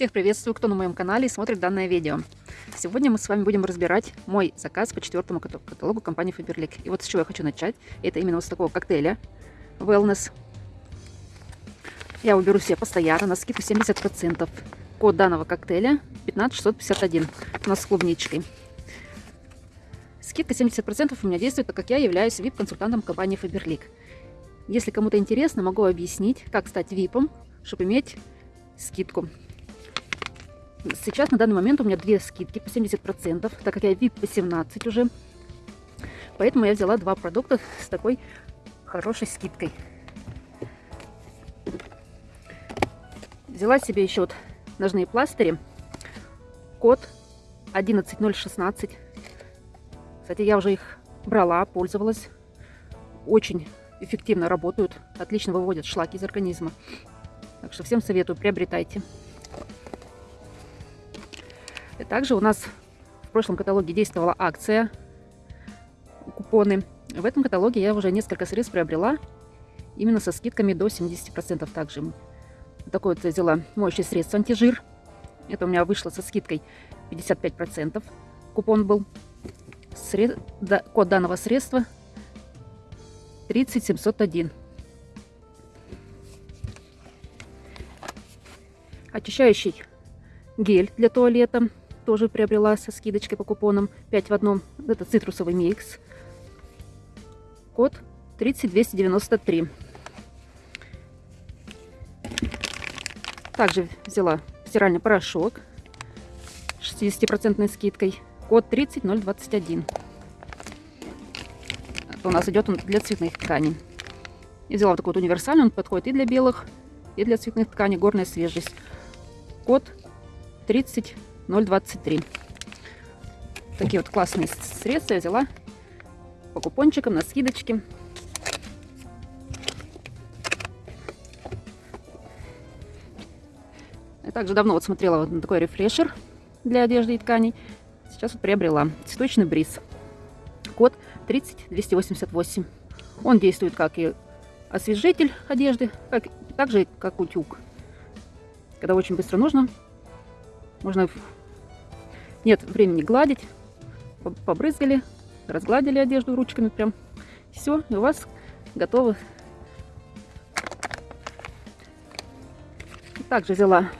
Всех приветствую, кто на моем канале и смотрит данное видео. Сегодня мы с вами будем разбирать мой заказ по четвертому каталогу компании Faberlic. И вот с чего я хочу начать. Это именно вот с такого коктейля Wellness. Я уберу себе постоянно на скидку 70%. Код данного коктейля 15651 у нас с клубничкой. Скидка 70% у меня действует, так как я являюсь VIP-консультантом компании Faberlic. Если кому-то интересно, могу объяснить, как стать VIP, чтобы иметь скидку. Сейчас на данный момент у меня две скидки по 70%, так как я VIP по 17 уже. Поэтому я взяла два продукта с такой хорошей скидкой. Взяла себе еще вот ножные пластыри. Код 11016. Кстати, я уже их брала, пользовалась. Очень эффективно работают, отлично выводят шлаки из организма. Так что всем советую, приобретайте. Также у нас в прошлом каталоге действовала акция, купоны. В этом каталоге я уже несколько средств приобрела, именно со скидками до 70% также. Такое вот я взяла моющее средство антижир. Это у меня вышло со скидкой 55%. Купон был. Сред... Да, код данного средства 30701. Очищающий гель для туалета тоже приобрела со скидочкой по купонам 5 в одном. Это цитрусовый микс. Код 30293. Также взяла стиральный порошок с 60% скидкой. Код 30021. Это у нас идет он для цветных тканей. И взяла вот такой вот универсальный. Он подходит и для белых, и для цветных тканей. Горная свежесть. Код 30 0,23. Такие вот классные средства я взяла по купончикам на скидочке. Я также давно вот смотрела вот на такой рефрешер для одежды и тканей. Сейчас вот приобрела цветочный бриз. Код 30288. Он действует как и освежитель одежды, как, так же как утюг. Когда очень быстро нужно, можно нет времени гладить. Побрызгали, разгладили одежду ручками прям. Все, и у вас готово. Также взяла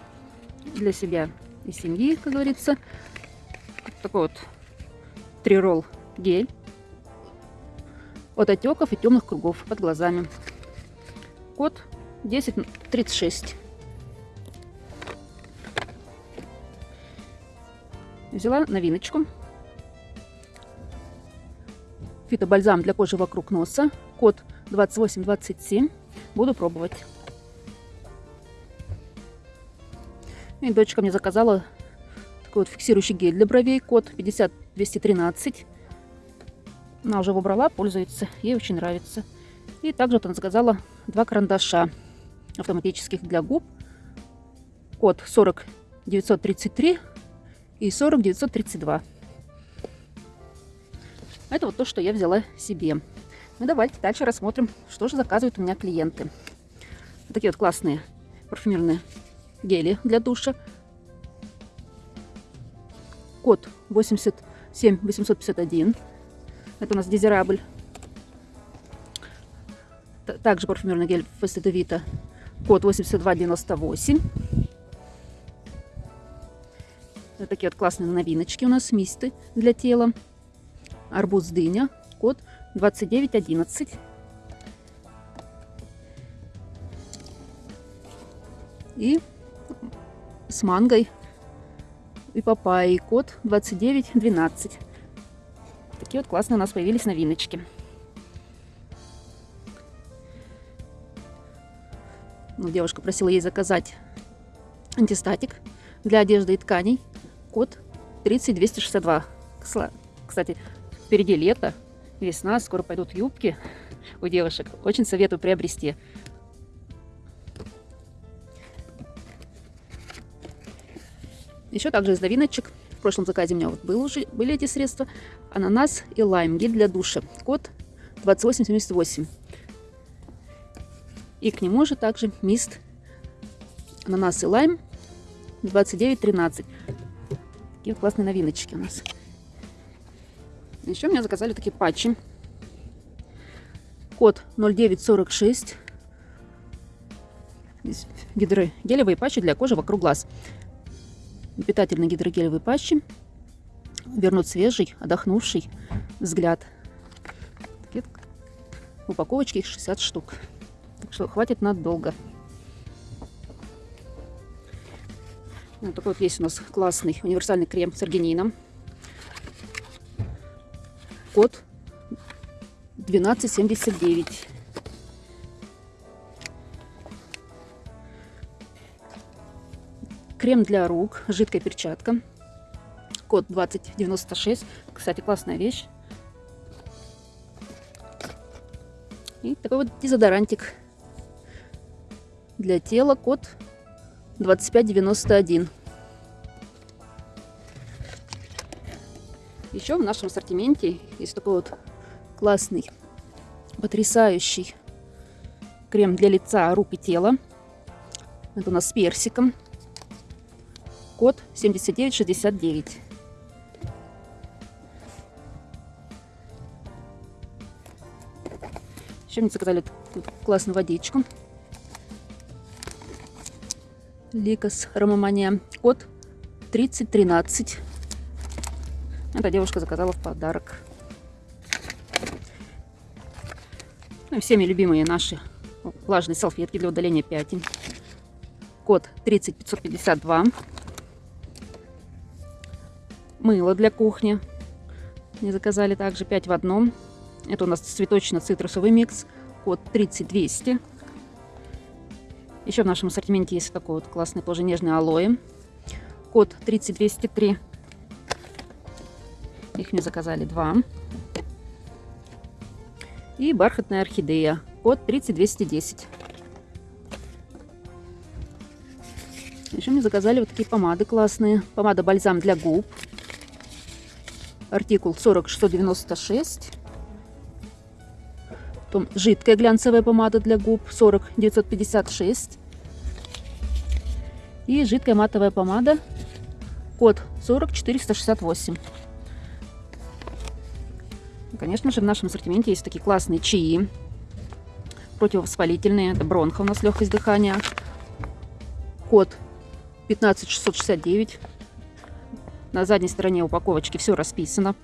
для себя и семьи, как говорится, такой вот триролл гель от отеков и темных кругов под глазами. Код 1036. Взяла новиночку. Фитобальзам для кожи вокруг носа. Код 2827. Буду пробовать. И дочка мне заказала такой вот фиксирующий гель для бровей. Код 50213. Она уже выбрала, пользуется. Ей очень нравится. И также вот она заказала два карандаша автоматических для губ. Код 40933 и 40 932. Это вот то, что я взяла себе. Ну давайте дальше рассмотрим, что же заказывают у меня клиенты. Вот такие вот классные парфюмерные гели для душа. Код 87851. Это у нас дезирабль. Также парфюмерный гель Фестедовита. Код 8298. Такие вот классные новиночки у нас, мисты для тела. Арбуз дыня, код 2911. И с мангой и папайей, код 2912. Такие вот классные у нас появились новиночки. Ну, девушка просила ей заказать антистатик для одежды и тканей код 30262. Кстати, впереди лето, весна, скоро пойдут юбки у девушек. Очень советую приобрести. Еще также из новиночек. В прошлом заказе у меня вот был уже, были эти средства. Ананас и лайм. Гель для душа. Код 2878. И к нему же также мист ананас и лайм 29,13. Такие классные новиночки у нас. Еще мне заказали такие патчи. Код 0946. Здесь гидрогелевые патчи для кожи вокруг глаз. Питательные гидрогелевые патчи вернут свежий, отдохнувший взгляд. Такие упаковочки их 60 штук. Так что хватит надолго. Вот такой вот есть у нас классный универсальный крем с аргинином. Код 1279. Крем для рук, жидкая перчатка. Код 2096. Кстати, классная вещь. И такой вот дезодорантик для тела. Код 2591. Еще в нашем ассортименте есть такой вот классный, потрясающий крем для лица, рук и тела. Это у нас с персиком. Код 7969. Еще мне заказали классную водичку. Ликос Ромамания. Код 3013. Эта девушка заказала в подарок. Ну и всеми любимые наши влажные салфетки для удаления пятен. Код 30552. Мыло для кухни. Мне заказали также 5 в одном. Это у нас цветочно-цитрусовый микс. Код 30200. Еще в нашем ассортименте есть такой вот классный тоже нежный алоэ. Код 30203. Их мне заказали два. И бархатная орхидея. Код 30210. Еще мне заказали вот такие помады классные. Помада бальзам для губ. Артикул 40696. Потом жидкая глянцевая помада для губ 40956. И жидкая матовая помада код 40468. Конечно же, в нашем ассортименте есть такие классные чаи. Противовоспалительные. Это бронха у нас легкость дыхания. Код 15669. На задней стороне упаковочки все расписано.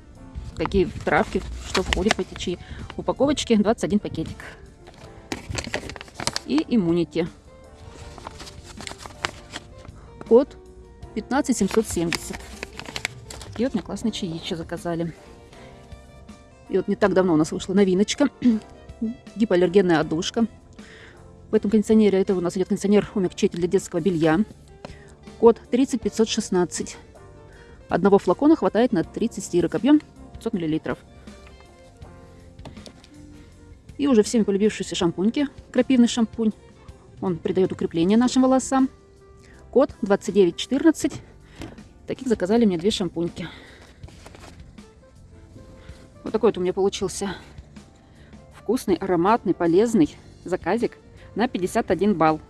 Какие травки, что входит в эти чаи. В упаковочке 21 пакетик. И иммунити. Код 15770. И вот мне классные чаи заказали. И вот не так давно у нас вышла новиночка. Гипоаллергенная одушка. В этом кондиционере, это у нас идет кондиционер умягчитель для детского белья. Код 30516. Одного флакона хватает на 30 стирок. Объем 500 мл. И уже всеми полюбившиеся шампуньки. Крапивный шампунь. Он придает укрепление нашим волосам. Код 2914. Таких заказали мне две шампуньки. Вот такой вот у меня получился вкусный, ароматный, полезный заказик на 51 балл.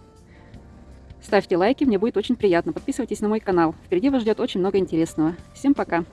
Ставьте лайки, мне будет очень приятно. Подписывайтесь на мой канал. Впереди вас ждет очень много интересного. Всем пока!